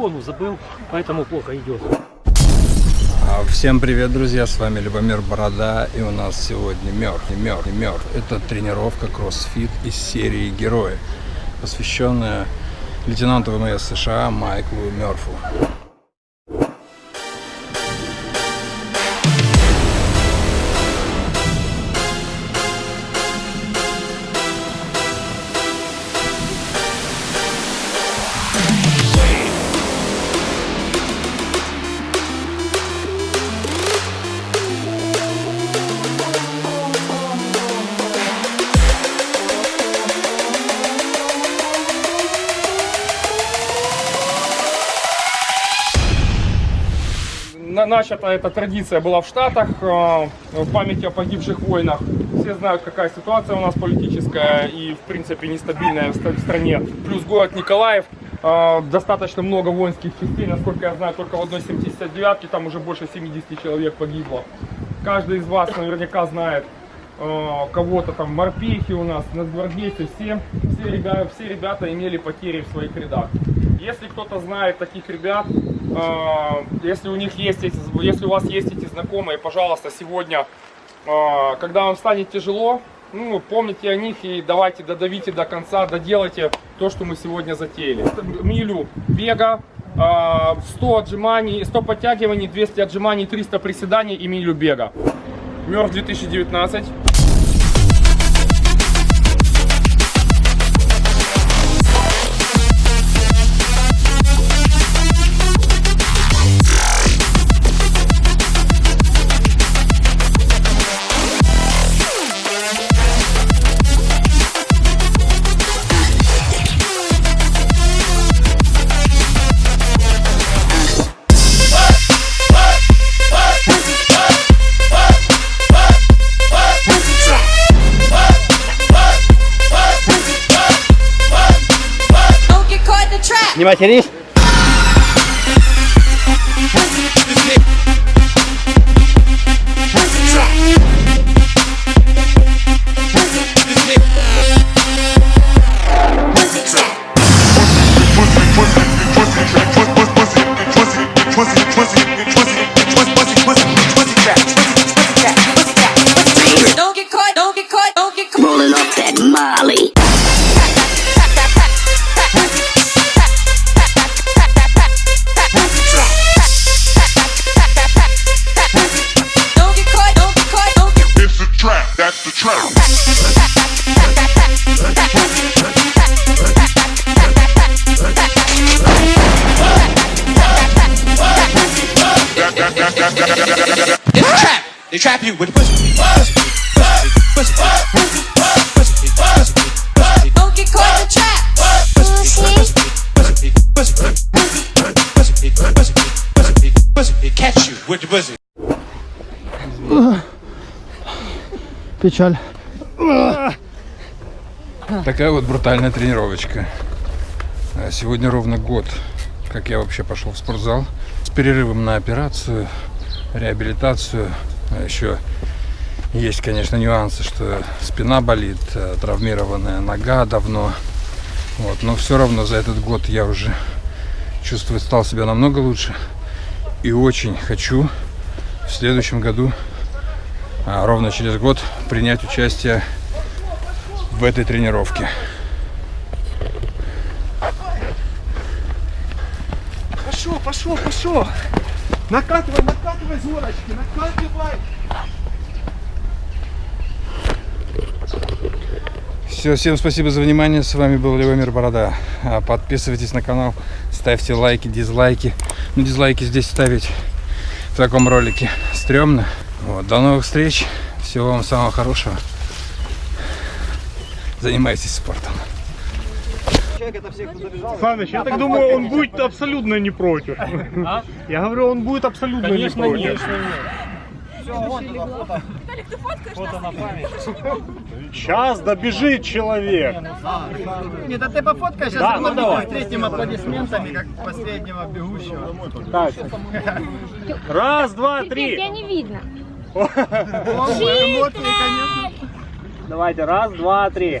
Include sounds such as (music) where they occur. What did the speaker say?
телефону забыл, поэтому плохо идет. А, Всем привет, друзья! С вами Любомир Борода, и у нас сегодня мертв, мертв, мертв. Это тренировка кроссфит из серии Герои, посвященная лейтенанту ВМС США Майклу Мерфу. Начата эта традиция была в Штатах, э, в памяти о погибших войнах. Все знают, какая ситуация у нас политическая и, в принципе, нестабильная в стране. Плюс город Николаев, э, достаточно много воинских частей, насколько я знаю, только в одной 79-ке там уже больше 70 человек погибло. Каждый из вас наверняка знает э, кого-то там, морпехи у нас, нацгвардейцы, все, все, ребята, все ребята имели потери в своих рядах. Если кто-то знает таких ребят, если у них есть, эти, если у вас есть эти знакомые, пожалуйста, сегодня, э, когда вам станет тяжело, ну, помните о них и давайте додавите до конца, доделайте то, что мы сегодня затеяли. Милю бега, э, 100 отжиманий, 100 подтягиваний, 200 отжиманий, 300 приседаний и милю бега. Мертв 2019. In the trap. Не матерись! Don't trap. You with pussy. Pussy. Pussy. Pussy. Pussy. Pussy. Pussy. don't get caught in the trap. Pussy. Pussy. Pussy. Pussy. Pussy. Pussy. Catch you with the pussy. Печаль. Такая вот брутальная тренировочка. А Сегодня ровно год, как я вообще пошел в спортзал. С перерывом на операцию, реабилитацию. А Еще есть, конечно, нюансы, что спина болит, э, травмированная нога давно. Вот. Но все равно за этот год я уже чувствую, стал себя намного лучше. И очень хочу в следующем году, а, ровно через год, принять участие в этой тренировке. Пошел, пошел, пошел. Накатывай, накатывай, зорочки, накатывай. Все, всем спасибо за внимание. С вами был Левомир Борода. А, Подписывайтесь на канал, ставьте лайки, дизлайки. Ну, дизлайки здесь ставить в таком ролике стрёмно. Вот, до новых встреч. Всего вам самого хорошего. Занимайтесь спортом. Саныч, я так думаю, он будет абсолютно не против. Я говорю, он будет абсолютно не против. Сейчас добежит человек. Нет, а ты пофоткай, сейчас Да, да, ну давай. встретим аплодисментами, как последнего бегущего. Так. Раз, два, Тебя три. не видно. (laughs) Конечно. Давайте, раз, два, три.